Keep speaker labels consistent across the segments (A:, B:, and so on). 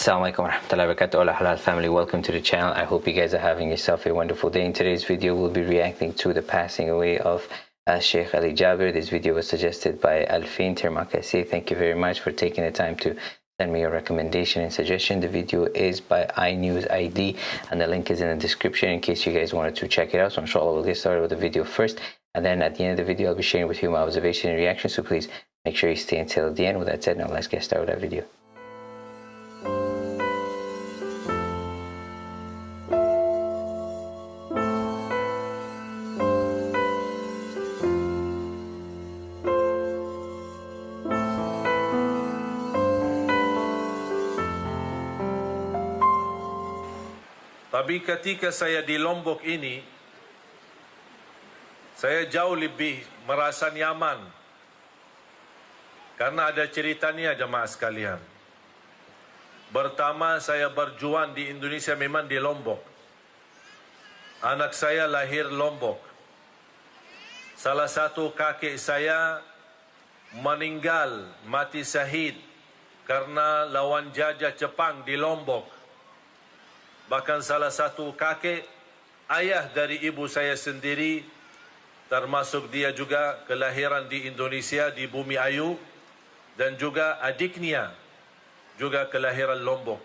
A: warahmatullahi wabarakatuh. All halal family. Welcome to the channel. I hope you guys are having yourself a wonderful day. In today's video we'll be reacting to the passing away of uh, Sheikh Ali Jaber. This video was suggested by Alfin Termakasi thank you very much for taking the time to send me your recommendation and suggestion. The video is by iNews ID and the link is in the description in case you guys wanted to check it out. So inshallah we'll get started with the video first. And then at the end of the video I'll be sharing with you my observation and reaction. So please make sure you stay until the end. With that said now let's get started with that video
B: Tapi ketika saya di Lombok ini, saya jauh lebih merasa nyaman karena ada ceritanya jemaah sekalian. Pertama saya berjuang di Indonesia memang di Lombok. Anak saya lahir Lombok. Salah satu kakek saya meninggal mati syahid karena lawan jajah Jepang di Lombok. Bahkan salah satu kakek ayah dari ibu saya sendiri termasuk dia juga kelahiran di Indonesia di Bumi Ayu dan juga adiknya juga kelahiran Lombok.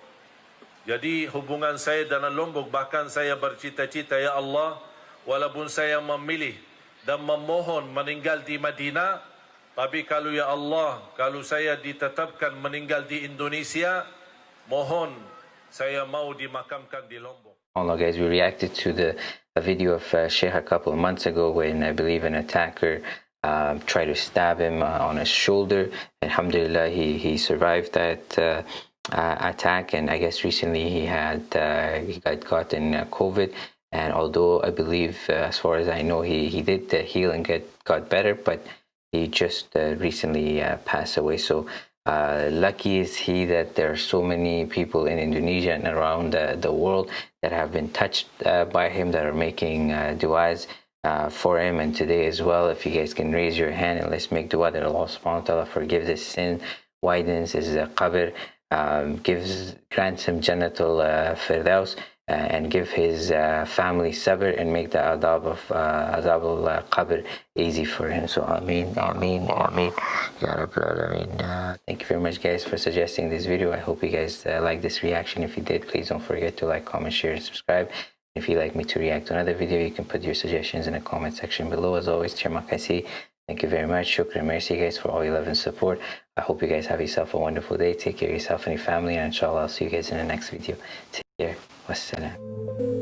B: Jadi hubungan saya dengan Lombok bahkan saya bercita-cita ya Allah walaupun saya memilih dan memohon meninggal di Madinah tapi kalau ya Allah kalau saya ditetapkan meninggal di Indonesia mohon saya mau dimakamkan di Lombok.
A: Allah guys, we reacted to the a video of uh, Sheikh a couple of months ago when I believe an attacker uh, tried to stab him uh, on his shoulder. Alhamdulillah, he, he survived that uh, uh, attack and I guess recently he had uh, he got caught in COVID and although I believe as far as I know he, he did heal and get got better but he just recently passed away so uh, lucky is he that there are so many people in Indonesia and around the, the world that have been touched uh, by him that are making uh, du'as uh, for him. And today as well if you guys can raise your hand and let's make dua that Allah subhanahu wa ta'ala forgives his sin widens his uh, qabr um, gives grants him uh, firdaus uh, and give his uh, family sabr and make the adab of uh, adab al qabr easy for him. So Ameen, Ameen, Ameen. Ya Rabbil uh, Thank you very much guys for suggesting this video. I hope you guys uh, like this reaction. If you did, please don't forget to like, comment, share, and subscribe. If you'd like me to react to another video, you can put your suggestions in the comment section below. As always, Chairmakasi. Thank you very much. Shukran. Mercy guys for all your love and support. I hope you guys have yourself a wonderful day. Take care of yourself and your family. And inshallah, I'll see you guys in the next video. Take care. Wassalam.